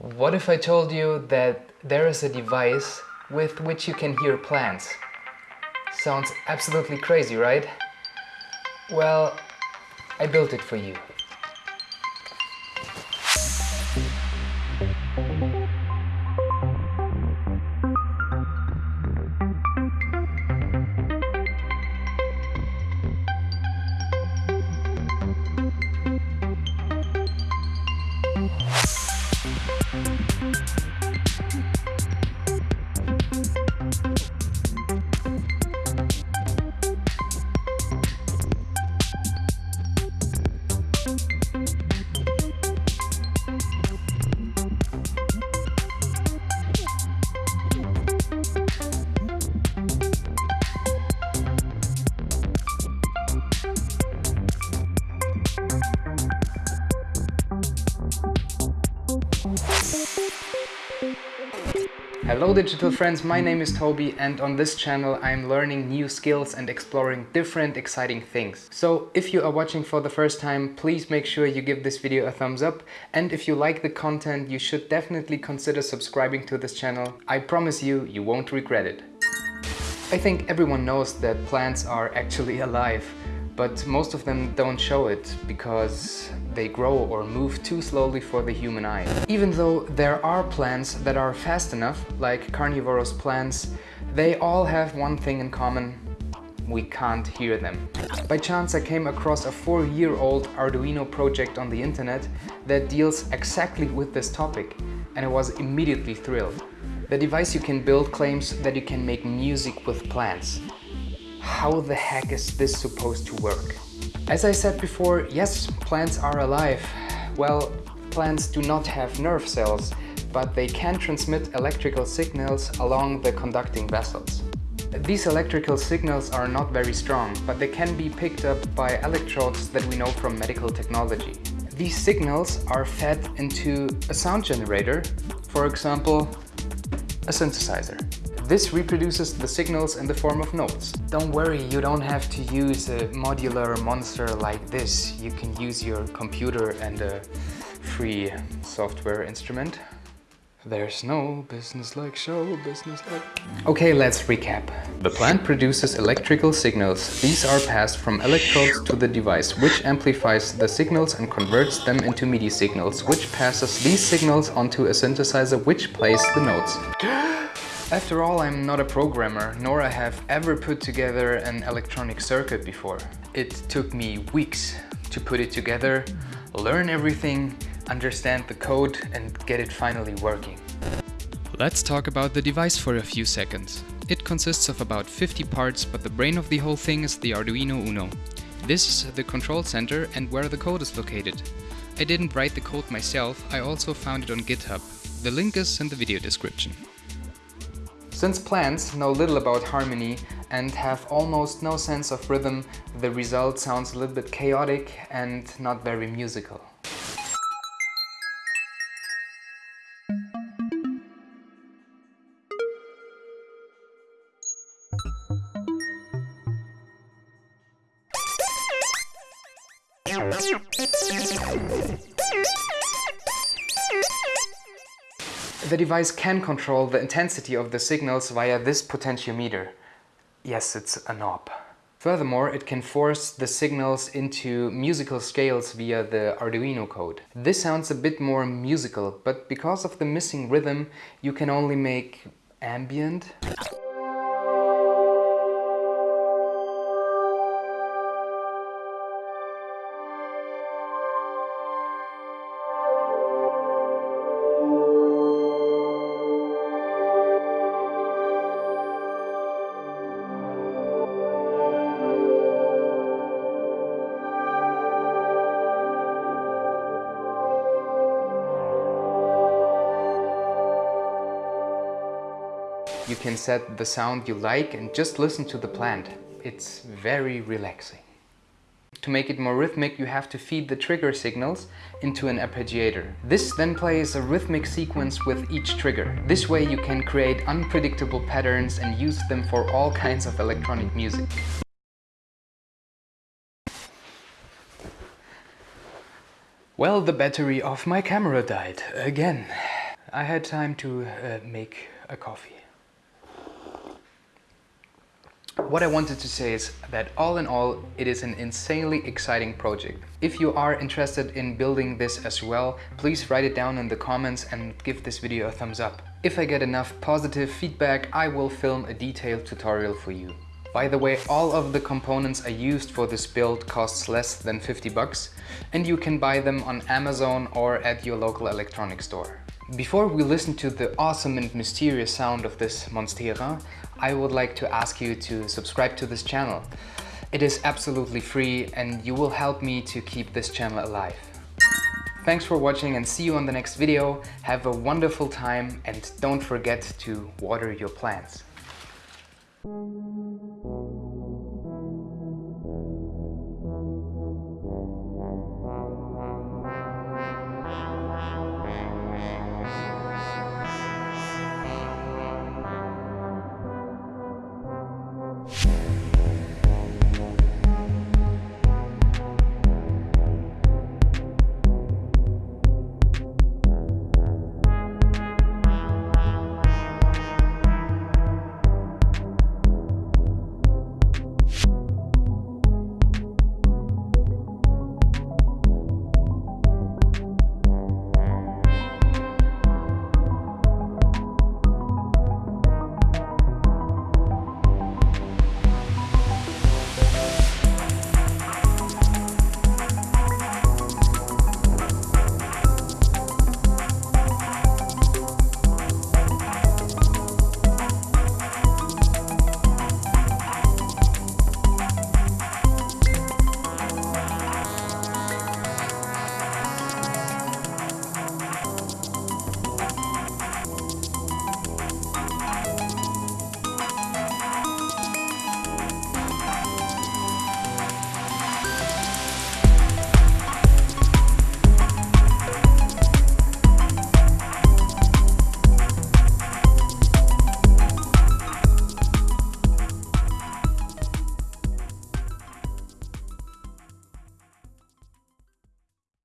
What if I told you that there is a device with which you can hear plants? Sounds absolutely crazy, right? Well, I built it for you. Hello digital friends, my name is Toby and on this channel I'm learning new skills and exploring different exciting things. So if you are watching for the first time, please make sure you give this video a thumbs up and if you like the content you should definitely consider subscribing to this channel. I promise you, you won't regret it. I think everyone knows that plants are actually alive but most of them don't show it because they grow or move too slowly for the human eye. Even though there are plants that are fast enough, like carnivorous plants, they all have one thing in common, we can't hear them. By chance I came across a four-year-old Arduino project on the internet that deals exactly with this topic and I was immediately thrilled. The device you can build claims that you can make music with plants. How the heck is this supposed to work? As I said before, yes, plants are alive. Well, plants do not have nerve cells, but they can transmit electrical signals along the conducting vessels. These electrical signals are not very strong, but they can be picked up by electrodes that we know from medical technology. These signals are fed into a sound generator, for example, a synthesizer. This reproduces the signals in the form of notes. Don't worry, you don't have to use a modular monster like this. You can use your computer and a free software instrument. There's no business like show business like... Okay, let's recap. The plant produces electrical signals. These are passed from electrodes to the device, which amplifies the signals and converts them into MIDI signals, which passes these signals onto a synthesizer, which plays the notes. After all, I'm not a programmer, nor I have ever put together an electronic circuit before. It took me weeks to put it together, learn everything, understand the code and get it finally working. Let's talk about the device for a few seconds. It consists of about 50 parts, but the brain of the whole thing is the Arduino Uno. This is the control center and where the code is located. I didn't write the code myself, I also found it on GitHub. The link is in the video description. Since plants know little about harmony and have almost no sense of rhythm, the result sounds a little bit chaotic and not very musical. The device can control the intensity of the signals via this potentiometer. Yes, it's a knob. Furthermore, it can force the signals into musical scales via the Arduino code. This sounds a bit more musical, but because of the missing rhythm, you can only make ambient You can set the sound you like and just listen to the plant. It's very relaxing. To make it more rhythmic, you have to feed the trigger signals into an arpeggiator. This then plays a rhythmic sequence with each trigger. This way you can create unpredictable patterns and use them for all kinds of electronic music. Well, the battery of my camera died again. I had time to uh, make a coffee. What I wanted to say is that all in all, it is an insanely exciting project. If you are interested in building this as well, please write it down in the comments and give this video a thumbs up. If I get enough positive feedback, I will film a detailed tutorial for you. By the way, all of the components I used for this build costs less than 50 bucks and you can buy them on Amazon or at your local electronics store. Before we listen to the awesome and mysterious sound of this Monstera, I would like to ask you to subscribe to this channel. It is absolutely free and you will help me to keep this channel alive. Thanks for watching and see you on the next video. Have a wonderful time and don't forget to water your plants.